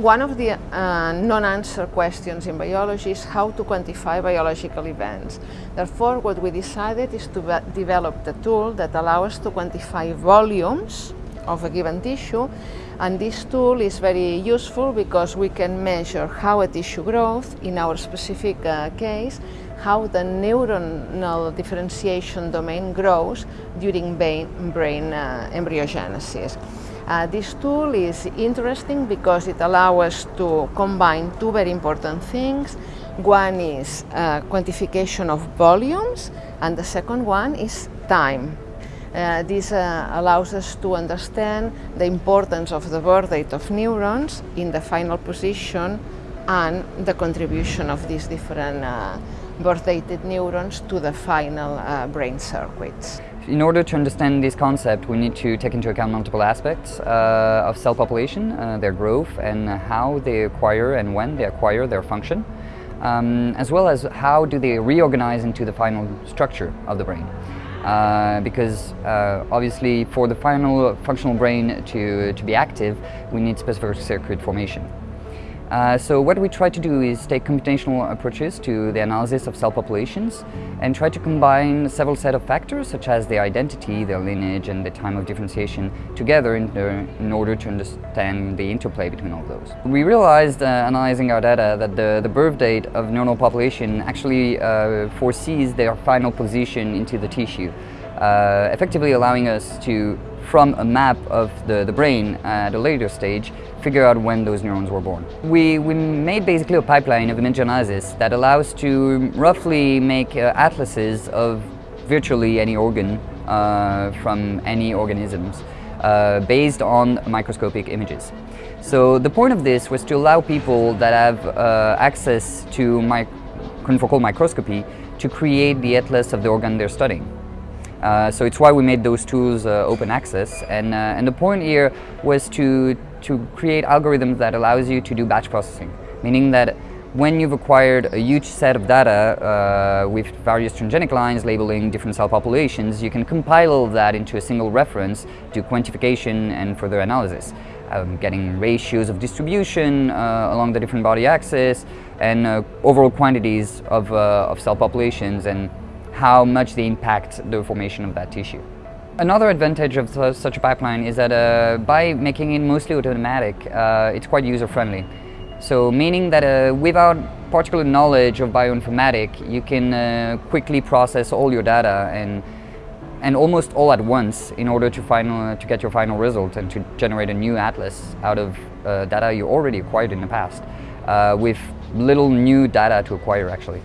One of the uh, non-answered questions in biology is how to quantify biological events. Therefore, what we decided is to develop the tool that allows us to quantify volumes of a given tissue and this tool is very useful because we can measure how a tissue grows, in our specific uh, case, how the neuronal differentiation domain grows during brain, brain uh, embryogenesis. Uh, this tool is interesting because it allows us to combine two very important things. One is uh, quantification of volumes and the second one is time. Uh, this uh, allows us to understand the importance of the birth date of neurons in the final position and the contribution of these different uh, birth dated neurons to the final uh, brain circuits. In order to understand this concept, we need to take into account multiple aspects uh, of cell population, uh, their growth and how they acquire and when they acquire their function, um, as well as how do they reorganize into the final structure of the brain. Uh, because uh, obviously for the final functional brain to, to be active, we need specific circuit formation. Uh, so what we try to do is take computational approaches to the analysis of cell populations and try to combine several set of factors such as their identity, their lineage and the time of differentiation together in, the, in order to understand the interplay between all those. We realized uh, analyzing our data that the, the birth date of neuronal population actually uh, foresees their final position into the tissue, uh, effectively allowing us to from a map of the, the brain at a later stage, figure out when those neurons were born. We, we made basically a pipeline of image analysis that allows to roughly make uh, atlases of virtually any organ uh, from any organisms uh, based on microscopic images. So the point of this was to allow people that have uh, access to my confocal microscopy to create the atlas of the organ they're studying. Uh, so it's why we made those tools uh, open access and, uh, and the point here was to, to create algorithms that allows you to do batch processing, meaning that when you've acquired a huge set of data uh, with various transgenic lines labeling different cell populations, you can compile that into a single reference to quantification and further analysis. Um, getting ratios of distribution uh, along the different body axis and uh, overall quantities of, of cell populations and how much they impact the formation of that tissue. Another advantage of such a pipeline is that uh, by making it mostly automatic, uh, it's quite user-friendly. So meaning that uh, without particular knowledge of bioinformatics, you can uh, quickly process all your data and and almost all at once in order to, final, to get your final result and to generate a new atlas out of uh, data you already acquired in the past uh, with little new data to acquire actually.